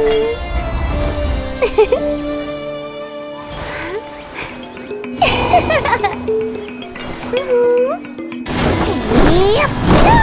う ゃ。